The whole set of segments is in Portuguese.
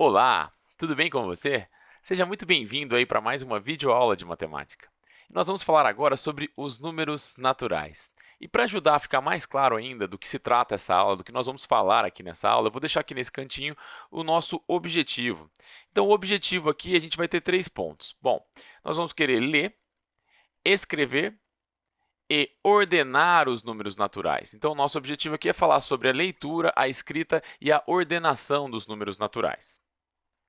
Olá, tudo bem com você? Seja muito bem-vindo aí para mais uma videoaula de matemática. Nós vamos falar agora sobre os números naturais. E para ajudar a ficar mais claro ainda do que se trata essa aula, do que nós vamos falar aqui nessa aula, eu vou deixar aqui nesse cantinho o nosso objetivo. Então, o objetivo aqui, a gente vai ter três pontos. Bom, nós vamos querer ler, escrever e ordenar os números naturais. Então, nosso objetivo aqui é falar sobre a leitura, a escrita e a ordenação dos números naturais.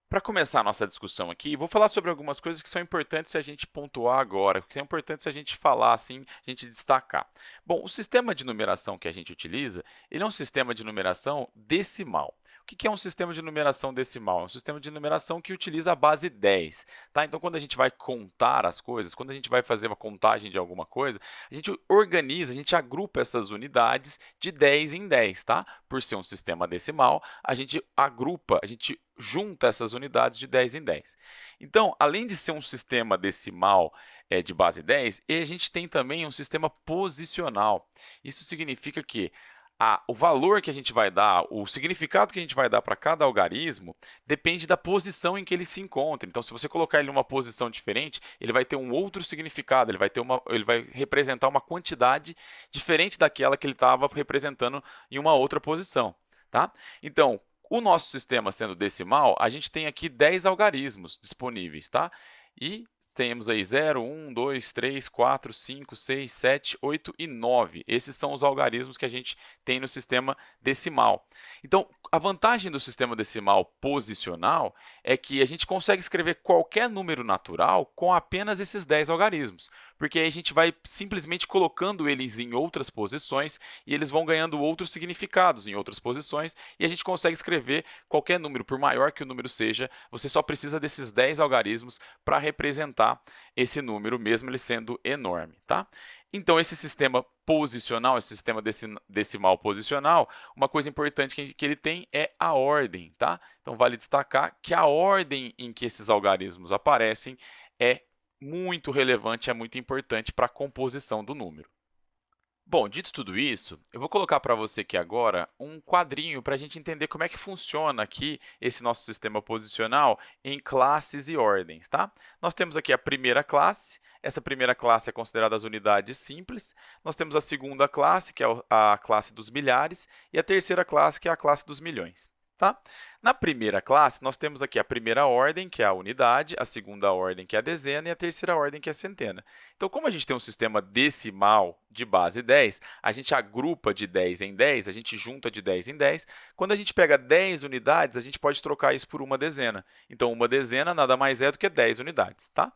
Para começar a nossa discussão aqui, vou falar sobre algumas coisas que são importantes a gente pontuar agora, que são importantes a gente falar, assim, a gente destacar. Bom, o sistema de numeração que a gente utiliza, ele é um sistema de numeração decimal. O que é um sistema de numeração decimal? É um sistema de numeração que utiliza a base 10. Tá? Então, quando a gente vai contar as coisas, quando a gente vai fazer uma contagem de alguma coisa, a gente organiza, a gente agrupa essas unidades de 10 em 10. Tá? Por ser um sistema decimal, a gente agrupa, a gente junta essas unidades de 10 em 10. Então, além de ser um sistema decimal é, de base 10, a gente tem também um sistema posicional. Isso significa que a, o valor que a gente vai dar, o significado que a gente vai dar para cada algarismo, depende da posição em que ele se encontra. Então, se você colocar ele em uma posição diferente, ele vai ter um outro significado, ele vai, ter uma, ele vai representar uma quantidade diferente daquela que ele estava representando em uma outra posição. Tá? Então, o nosso sistema sendo decimal, a gente tem aqui 10 algarismos disponíveis, tá? E temos aí 0, 1, 2, 3, 4, 5, 6, 7, 8 e 9. Esses são os algarismos que a gente tem no sistema decimal. Então, a vantagem do sistema decimal posicional é que a gente consegue escrever qualquer número natural com apenas esses 10 algarismos, porque aí a gente vai simplesmente colocando eles em outras posições e eles vão ganhando outros significados em outras posições e a gente consegue escrever qualquer número, por maior que o número seja, você só precisa desses 10 algarismos para representar esse número, mesmo ele sendo enorme. Tá? Então, esse sistema posicional, esse sistema decimal posicional, uma coisa importante que, que ele tem é a ordem. Tá? Então, vale destacar que a ordem em que esses algarismos aparecem é muito relevante, é muito importante para a composição do número. Bom, dito tudo isso, eu vou colocar para você aqui agora um quadrinho para a gente entender como é que funciona aqui esse nosso sistema posicional em classes e ordens. Tá? Nós temos aqui a primeira classe, essa primeira classe é considerada as unidades simples, nós temos a segunda classe, que é a classe dos milhares, e a terceira classe, que é a classe dos milhões. Tá? Na primeira classe, nós temos aqui a primeira ordem, que é a unidade, a segunda ordem, que é a dezena, e a terceira ordem, que é a centena. Então, como a gente tem um sistema decimal de base 10, a gente agrupa de 10 em 10, a gente junta de 10 em 10. Quando a gente pega 10 unidades, a gente pode trocar isso por uma dezena. Então, uma dezena nada mais é do que 10 unidades. Tá?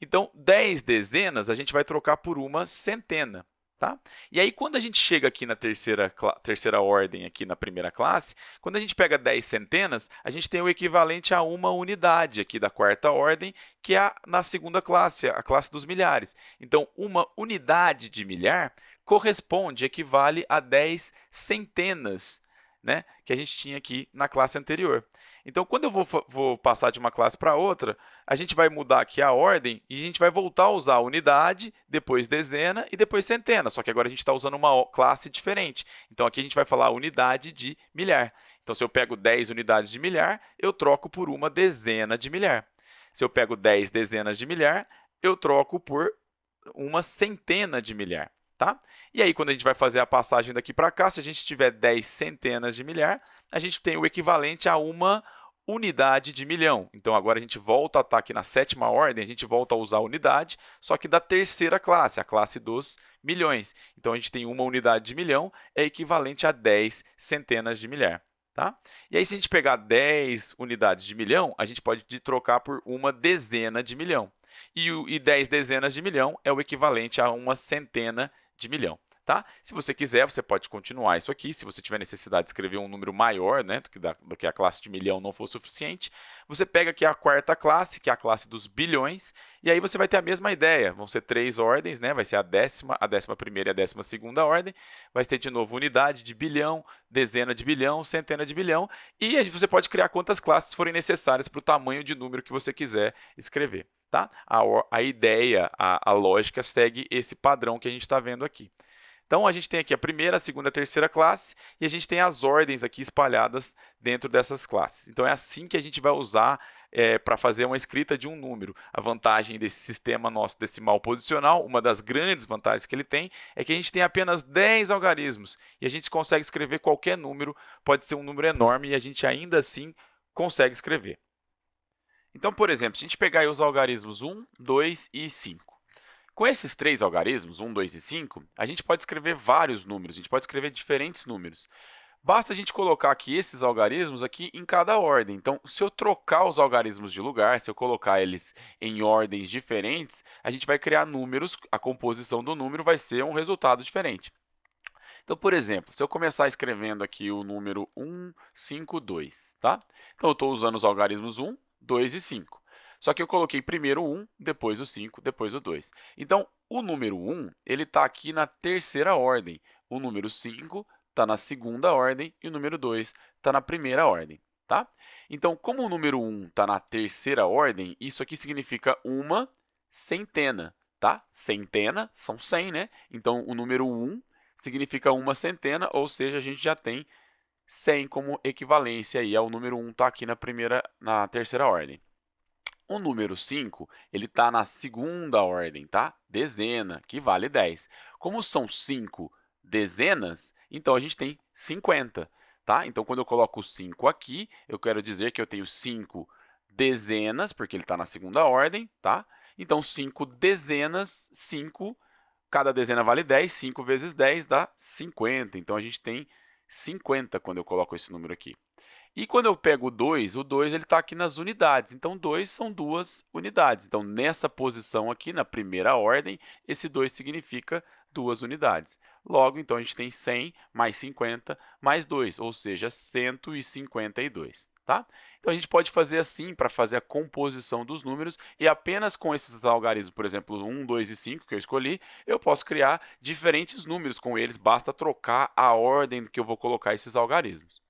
Então, 10 dezenas a gente vai trocar por uma centena. Tá? E aí, quando a gente chega aqui na terceira, terceira ordem, aqui na primeira classe, quando a gente pega 10 centenas, a gente tem o equivalente a uma unidade aqui da quarta ordem, que é na segunda classe, a classe dos milhares. Então, uma unidade de milhar corresponde, equivale a 10 centenas né, que a gente tinha aqui na classe anterior. Então, quando eu vou, vou passar de uma classe para outra, a gente vai mudar aqui a ordem e a gente vai voltar a usar unidade, depois dezena e depois centena, só que agora a gente está usando uma classe diferente. Então, aqui a gente vai falar unidade de milhar. Então, se eu pego 10 unidades de milhar, eu troco por uma dezena de milhar. Se eu pego 10 dezenas de milhar, eu troco por uma centena de milhar. Tá? E aí, quando a gente vai fazer a passagem daqui para cá, se a gente tiver 10 centenas de milhar, a gente tem o equivalente a uma unidade de milhão. Então, agora a gente volta a estar aqui na sétima ordem, a gente volta a usar a unidade, só que da terceira classe, a classe dos milhões. Então, a gente tem uma unidade de milhão, é equivalente a 10 centenas de milhar. Tá? E aí, se a gente pegar 10 unidades de milhão, a gente pode trocar por uma dezena de milhão. E, e 10 dezenas de milhão é o equivalente a uma centena de milhão. Tá? Se você quiser, você pode continuar isso aqui. Se você tiver necessidade de escrever um número maior, né, do, que da, do que a classe de milhão não for suficiente, você pega aqui a quarta classe, que é a classe dos bilhões, e aí você vai ter a mesma ideia. Vão ser três ordens, né? vai ser a décima, a décima primeira e a décima segunda ordem. Vai ter de novo unidade de bilhão, dezena de bilhão, centena de bilhão, e você pode criar quantas classes forem necessárias para o tamanho de número que você quiser escrever. Tá? A, a ideia, a, a lógica segue esse padrão que a gente está vendo aqui. Então, a gente tem aqui a primeira, a segunda a terceira classe, e a gente tem as ordens aqui espalhadas dentro dessas classes. Então, é assim que a gente vai usar é, para fazer uma escrita de um número. A vantagem desse sistema nosso decimal posicional, uma das grandes vantagens que ele tem, é que a gente tem apenas 10 algarismos, e a gente consegue escrever qualquer número, pode ser um número enorme, e a gente ainda assim consegue escrever. Então, por exemplo, se a gente pegar os algarismos 1, 2 e 5, com esses três algarismos, 1, 2 e 5, a gente pode escrever vários números, a gente pode escrever diferentes números. Basta a gente colocar aqui esses algarismos aqui em cada ordem. Então, se eu trocar os algarismos de lugar, se eu colocar eles em ordens diferentes, a gente vai criar números, a composição do número vai ser um resultado diferente. Então, por exemplo, se eu começar escrevendo aqui o número 1, 5, 2, tá? Então, eu estou usando os algarismos 1, 2 e 5. Só que eu coloquei primeiro o 1, depois o 5, depois o 2. Então, o número 1 está aqui na terceira ordem. O número 5 está na segunda ordem e o número 2 está na primeira ordem. Tá? Então, como o número 1 está na terceira ordem, isso aqui significa uma centena. Tá? Centena são 100, né? Então, o número 1 significa uma centena, ou seja, a gente já tem 100 como equivalência aí ao número 1 está aqui na primeira, na terceira ordem. O número 5, ele está na segunda ordem, tá? Dezena, que vale 10. Como são 5 dezenas, então a gente tem 50, tá? Então, quando eu coloco 5 aqui, eu quero dizer que eu tenho 5 dezenas, porque ele está na segunda ordem, tá? Então, 5 dezenas, 5, cada dezena vale 10, 5 vezes 10 dá 50. Então, a gente tem 50 quando eu coloco esse número aqui. E quando eu pego o 2, o 2 está aqui nas unidades. Então, 2 são duas unidades. Então, nessa posição aqui, na primeira ordem, esse 2 significa duas unidades. Logo, então, a gente tem 100 mais 50 mais 2, ou seja, 152. Tá? Então, a gente pode fazer assim para fazer a composição dos números e apenas com esses algarismos, por exemplo, 1, 2 e 5 que eu escolhi, eu posso criar diferentes números com eles, basta trocar a ordem que eu vou colocar esses algarismos.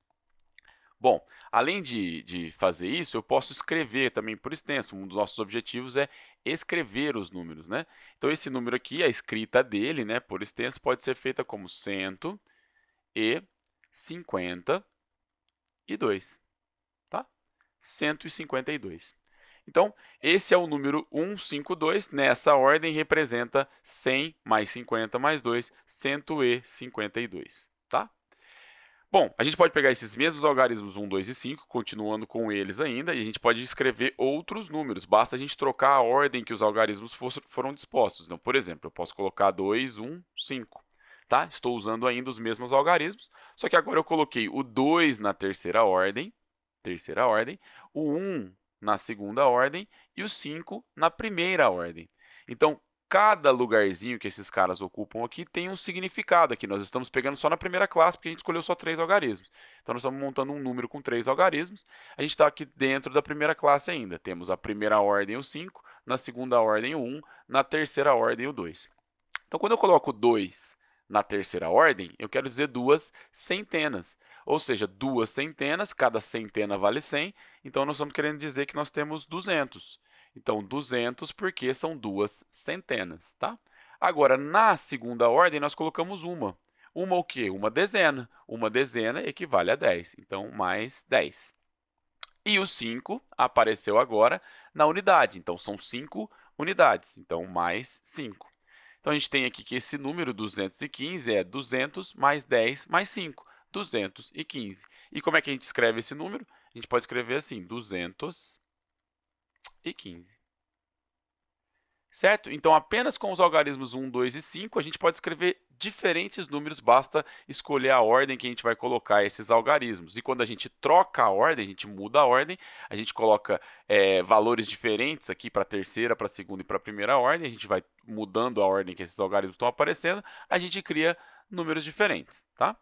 Bom, além de, de fazer isso, eu posso escrever também por extenso. Um dos nossos objetivos é escrever os números. Né? Então, esse número aqui, a escrita dele, né, por extenso, pode ser feita como 152. Tá? 152. Então, esse é o número 152. Nessa ordem, representa 100 mais 50 mais 2, 152. Tá? Bom, a gente pode pegar esses mesmos algarismos 1, 2 e 5, continuando com eles ainda, e a gente pode escrever outros números. Basta a gente trocar a ordem que os algarismos foram dispostos. Então, por exemplo, eu posso colocar 2, 1, 5. Tá? Estou usando ainda os mesmos algarismos, só que agora eu coloquei o 2 na terceira ordem, terceira ordem, o 1 na segunda ordem e o 5 na primeira ordem. Então, cada lugarzinho que esses caras ocupam aqui tem um significado aqui. Nós estamos pegando só na primeira classe, porque a gente escolheu só três algarismos. Então, nós estamos montando um número com três algarismos. A gente está aqui dentro da primeira classe ainda. Temos a primeira ordem, o 5, na segunda ordem, o 1, na terceira ordem, o 2. Então, quando eu coloco 2 na terceira ordem, eu quero dizer duas centenas. Ou seja, duas centenas, cada centena vale 100. Então, nós estamos querendo dizer que nós temos 200. Então, 200 porque são duas centenas, tá? Agora, na segunda ordem, nós colocamos uma. Uma o quê? Uma dezena. Uma dezena equivale a 10. Então, mais 10. E o 5 apareceu agora na unidade. Então, são 5 unidades. Então, mais 5. Então, a gente tem aqui que esse número 215 é 200 mais 10 mais 5. 215. E como é que a gente escreve esse número? A gente pode escrever assim, 200 e 15. Certo? Então, apenas com os algarismos 1, 2 e 5, a gente pode escrever diferentes números, basta escolher a ordem que a gente vai colocar esses algarismos. E quando a gente troca a ordem, a gente muda a ordem, a gente coloca é, valores diferentes aqui para a terceira, para a segunda e para a primeira ordem, a gente vai mudando a ordem que esses algarismos estão aparecendo, a gente cria números diferentes, tá?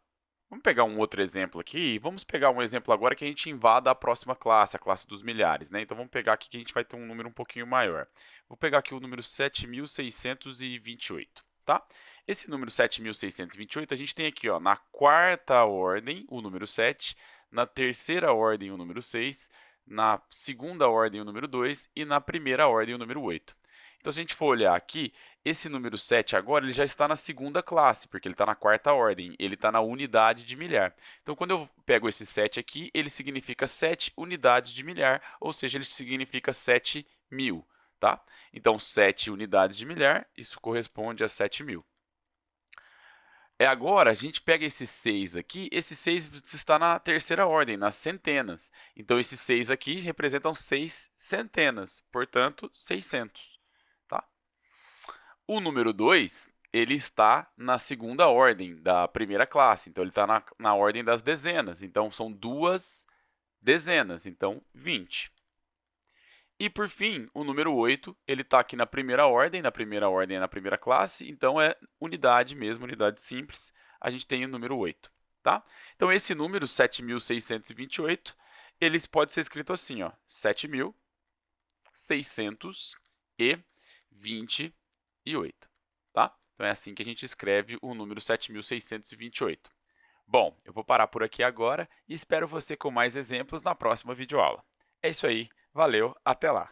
Vamos pegar um outro exemplo aqui. Vamos pegar um exemplo agora que a gente invada a próxima classe, a classe dos milhares. Né? Então, vamos pegar aqui que a gente vai ter um número um pouquinho maior. Vou pegar aqui o número 7.628. Tá? Esse número 7.628, a gente tem aqui ó, na quarta ordem o número 7, na terceira ordem o número 6, na segunda ordem o número 2 e na primeira ordem o número 8. Então, se a gente for olhar aqui, esse número 7 agora ele já está na segunda classe, porque ele está na quarta ordem, ele está na unidade de milhar. Então, quando eu pego esse 7 aqui, ele significa 7 unidades de milhar, ou seja, ele significa 7 mil. Tá? Então, 7 unidades de milhar, isso corresponde a 7 mil. É agora, a gente pega esse 6 aqui, esse 6 está na terceira ordem, nas centenas. Então, esses 6 aqui representam 6 centenas, portanto, 600. Tá? O número 2, ele está na segunda ordem da primeira classe, então ele está na, na ordem das dezenas. Então, são duas dezenas, então 20. E, por fim, o número 8, ele está aqui na primeira ordem, na primeira ordem é na primeira classe, então é unidade mesmo, unidade simples, a gente tem o número 8. Tá? Então, esse número, 7.628, ele pode ser escrito assim, ó, 7.628. Tá? Então, é assim que a gente escreve o número 7.628. Bom, eu vou parar por aqui agora e espero você com mais exemplos na próxima videoaula. É isso aí. Valeu, até lá!